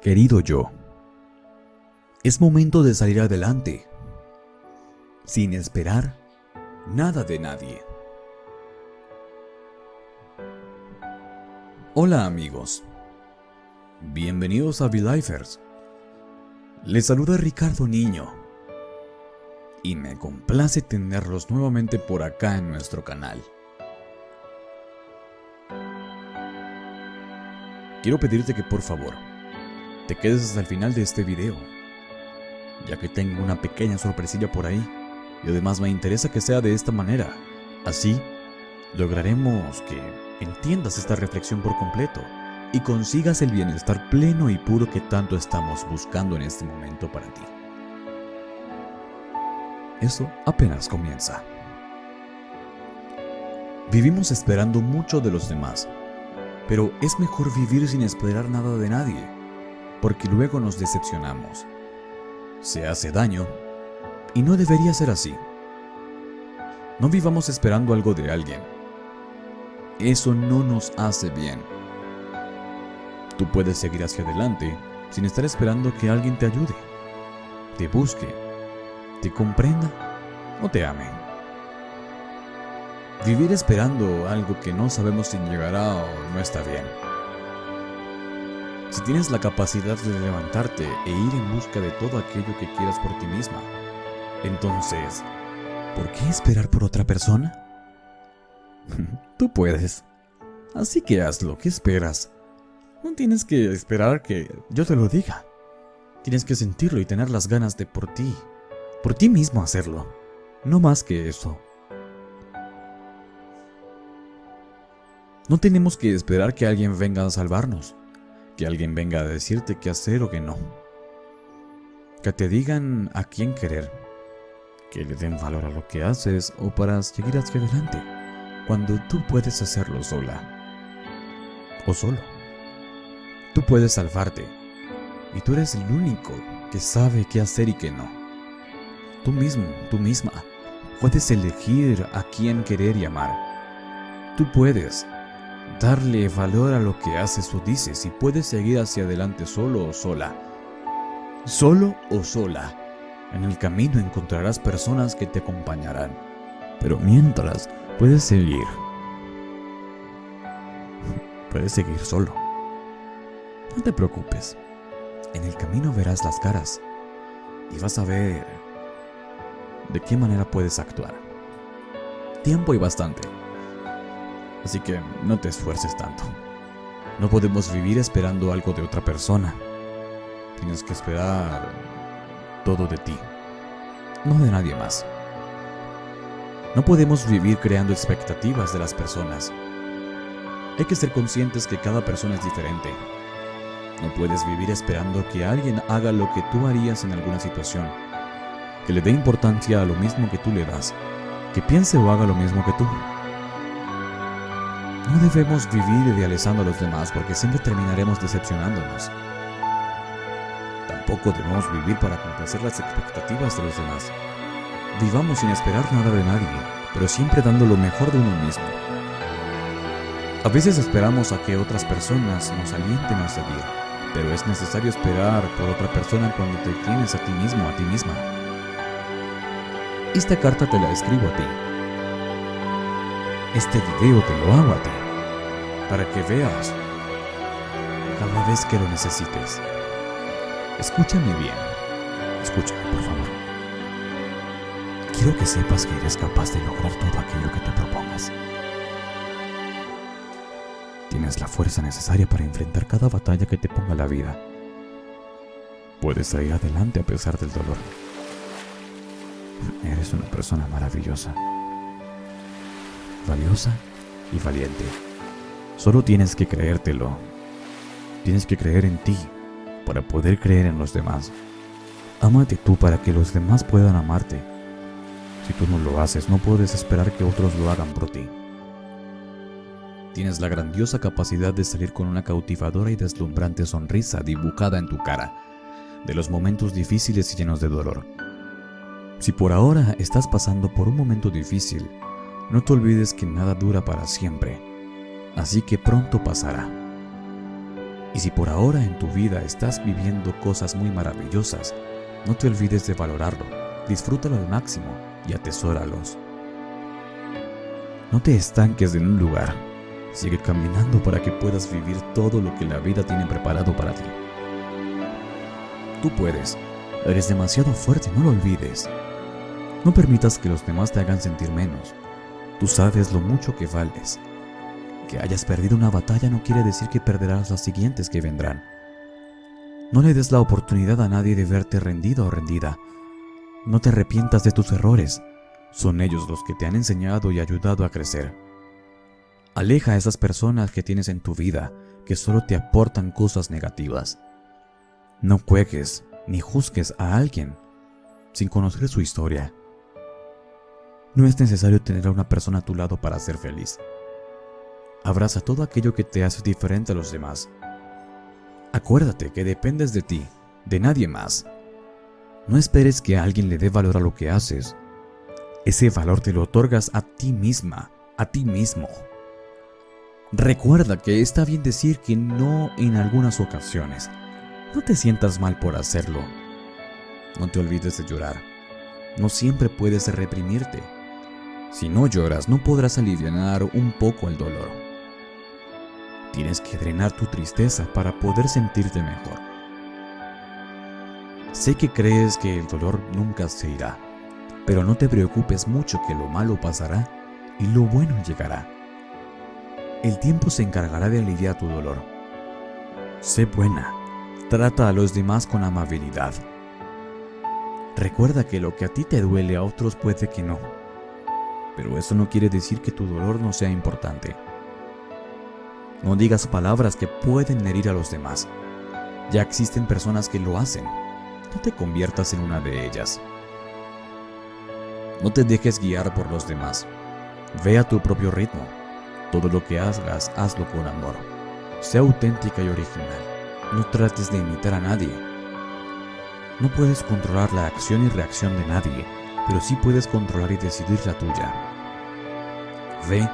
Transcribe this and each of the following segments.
Querido yo, es momento de salir adelante, sin esperar nada de nadie. Hola amigos, bienvenidos a V-Lifers. Les saluda Ricardo Niño y me complace tenerlos nuevamente por acá en nuestro canal. Quiero pedirte que por favor te quedes hasta el final de este video, ya que tengo una pequeña sorpresilla por ahí y además me interesa que sea de esta manera. Así lograremos que entiendas esta reflexión por completo y consigas el bienestar pleno y puro que tanto estamos buscando en este momento para ti. Eso apenas comienza. Vivimos esperando mucho de los demás, pero es mejor vivir sin esperar nada de nadie porque luego nos decepcionamos. Se hace daño y no debería ser así. No vivamos esperando algo de alguien. Eso no nos hace bien. Tú puedes seguir hacia adelante sin estar esperando que alguien te ayude, te busque, te comprenda o te ame. Vivir esperando algo que no sabemos si llegará o no está bien. Si tienes la capacidad de levantarte e ir en busca de todo aquello que quieras por ti misma, entonces, ¿por qué esperar por otra persona? Tú puedes. Así que hazlo, ¿qué esperas? No tienes que esperar que yo te lo diga. Tienes que sentirlo y tener las ganas de por ti, por ti mismo hacerlo. No más que eso. No tenemos que esperar que alguien venga a salvarnos que alguien venga a decirte qué hacer o qué no. Que te digan a quién querer. Que le den valor a lo que haces o para seguir hacia adelante. Cuando tú puedes hacerlo sola. O solo. Tú puedes salvarte. Y tú eres el único que sabe qué hacer y qué no. Tú mismo, tú misma, puedes elegir a quién querer y amar. Tú puedes darle valor a lo que haces o dices y puedes seguir hacia adelante solo o sola. Solo o sola. En el camino encontrarás personas que te acompañarán, pero mientras puedes seguir. Puedes seguir solo. No te preocupes. En el camino verás las caras y vas a ver de qué manera puedes actuar. Tiempo y bastante. Así que no te esfuerces tanto. No podemos vivir esperando algo de otra persona. Tienes que esperar todo de ti, no de nadie más. No podemos vivir creando expectativas de las personas. Hay que ser conscientes que cada persona es diferente. No puedes vivir esperando que alguien haga lo que tú harías en alguna situación, que le dé importancia a lo mismo que tú le das, que piense o haga lo mismo que tú. No debemos vivir idealizando a los demás porque siempre terminaremos decepcionándonos. Tampoco debemos vivir para complacer las expectativas de los demás. Vivamos sin esperar nada de nadie, pero siempre dando lo mejor de uno mismo. A veces esperamos a que otras personas nos alienten a seguir, pero es necesario esperar por otra persona cuando te tienes a ti mismo, a ti misma. Esta carta te la escribo a ti este video te lo hago a ti, para que veas cada vez que lo necesites. Escúchame bien, escúchame por favor. Quiero que sepas que eres capaz de lograr todo aquello que te propongas. Tienes la fuerza necesaria para enfrentar cada batalla que te ponga la vida. Puedes salir adelante a pesar del dolor. Eres una persona maravillosa valiosa y valiente. Solo tienes que creértelo. Tienes que creer en ti para poder creer en los demás. Amate tú para que los demás puedan amarte. Si tú no lo haces, no puedes esperar que otros lo hagan por ti. Tienes la grandiosa capacidad de salir con una cautivadora y deslumbrante sonrisa dibujada en tu cara, de los momentos difíciles y llenos de dolor. Si por ahora estás pasando por un momento difícil, no te olvides que nada dura para siempre, así que pronto pasará. Y si por ahora en tu vida estás viviendo cosas muy maravillosas, no te olvides de valorarlo, disfrútalo al máximo y atesóralos. No te estanques en un lugar, sigue caminando para que puedas vivir todo lo que la vida tiene preparado para ti. Tú puedes, eres demasiado fuerte, no lo olvides. No permitas que los demás te hagan sentir menos. Tú sabes lo mucho que vales. Que hayas perdido una batalla no quiere decir que perderás las siguientes que vendrán. No le des la oportunidad a nadie de verte rendido o rendida. No te arrepientas de tus errores. Son ellos los que te han enseñado y ayudado a crecer. Aleja a esas personas que tienes en tu vida que solo te aportan cosas negativas. No juegues ni juzgues a alguien sin conocer su historia. No es necesario tener a una persona a tu lado para ser feliz. Abraza todo aquello que te hace diferente a los demás. Acuérdate que dependes de ti, de nadie más. No esperes que alguien le dé valor a lo que haces. Ese valor te lo otorgas a ti misma, a ti mismo. Recuerda que está bien decir que no en algunas ocasiones. No te sientas mal por hacerlo. No te olvides de llorar. No siempre puedes reprimirte. Si no lloras, no podrás aliviar un poco el dolor. Tienes que drenar tu tristeza para poder sentirte mejor. Sé que crees que el dolor nunca se irá, pero no te preocupes mucho que lo malo pasará y lo bueno llegará. El tiempo se encargará de aliviar tu dolor. Sé buena, trata a los demás con amabilidad. Recuerda que lo que a ti te duele a otros puede que no, pero eso no quiere decir que tu dolor no sea importante. No digas palabras que pueden herir a los demás. Ya existen personas que lo hacen. No te conviertas en una de ellas. No te dejes guiar por los demás. Ve a tu propio ritmo. Todo lo que hagas, hazlo con amor. Sea auténtica y original. No trates de imitar a nadie. No puedes controlar la acción y reacción de nadie, pero sí puedes controlar y decidir la tuya. Ve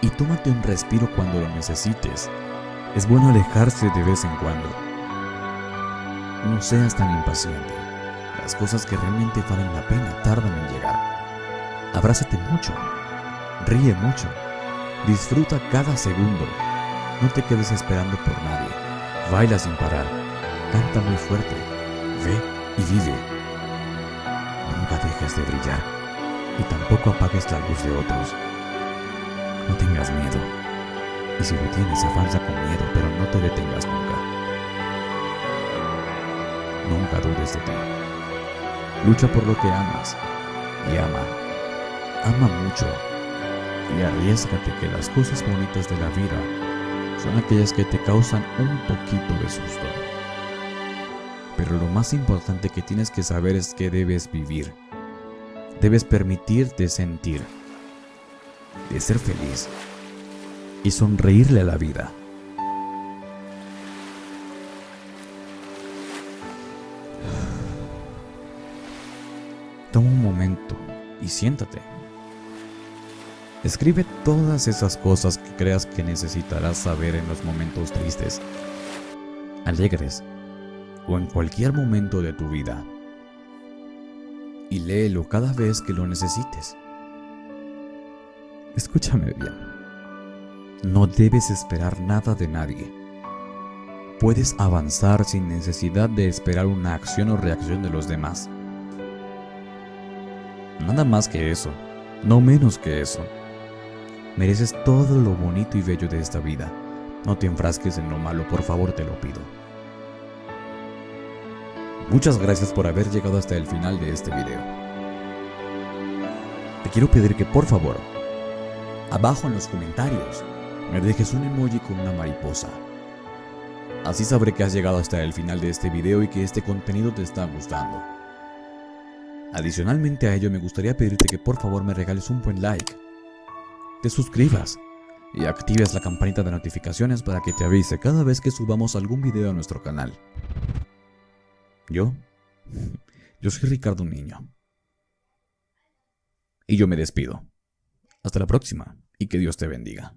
y tómate un respiro cuando lo necesites. Es bueno alejarse de vez en cuando. No seas tan impaciente. Las cosas que realmente valen la pena tardan en llegar. Abrázate mucho. Ríe mucho. Disfruta cada segundo. No te quedes esperando por nadie. Baila sin parar. Canta muy fuerte. Ve y vive. Nunca dejes de brillar. Y tampoco apagues la luz de otros. No tengas miedo. Y si lo tienes, avanza con miedo, pero no te detengas nunca. Nunca dudes de ti. Lucha por lo que amas y ama. Ama mucho y arriesgate que las cosas bonitas de la vida son aquellas que te causan un poquito de susto. Pero lo más importante que tienes que saber es que debes vivir. Debes permitirte sentir ser feliz y sonreírle a la vida. Toma un momento y siéntate. Escribe todas esas cosas que creas que necesitarás saber en los momentos tristes, alegres o en cualquier momento de tu vida. Y léelo cada vez que lo necesites. Escúchame bien. No debes esperar nada de nadie. Puedes avanzar sin necesidad de esperar una acción o reacción de los demás. Nada más que eso, no menos que eso. Mereces todo lo bonito y bello de esta vida. No te enfrasques en lo malo, por favor te lo pido. Muchas gracias por haber llegado hasta el final de este video. Te quiero pedir que por favor abajo en los comentarios me dejes un emoji con una mariposa. Así sabré que has llegado hasta el final de este video y que este contenido te está gustando. Adicionalmente a ello me gustaría pedirte que por favor me regales un buen like, te suscribas y actives la campanita de notificaciones para que te avise cada vez que subamos algún video a nuestro canal. Yo, yo soy Ricardo Niño. Y yo me despido. Hasta la próxima y que Dios te bendiga.